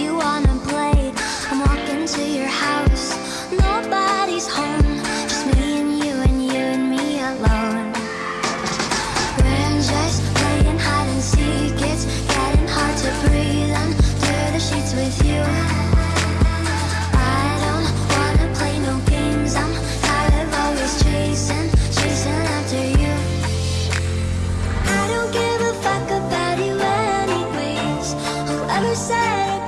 you wanna said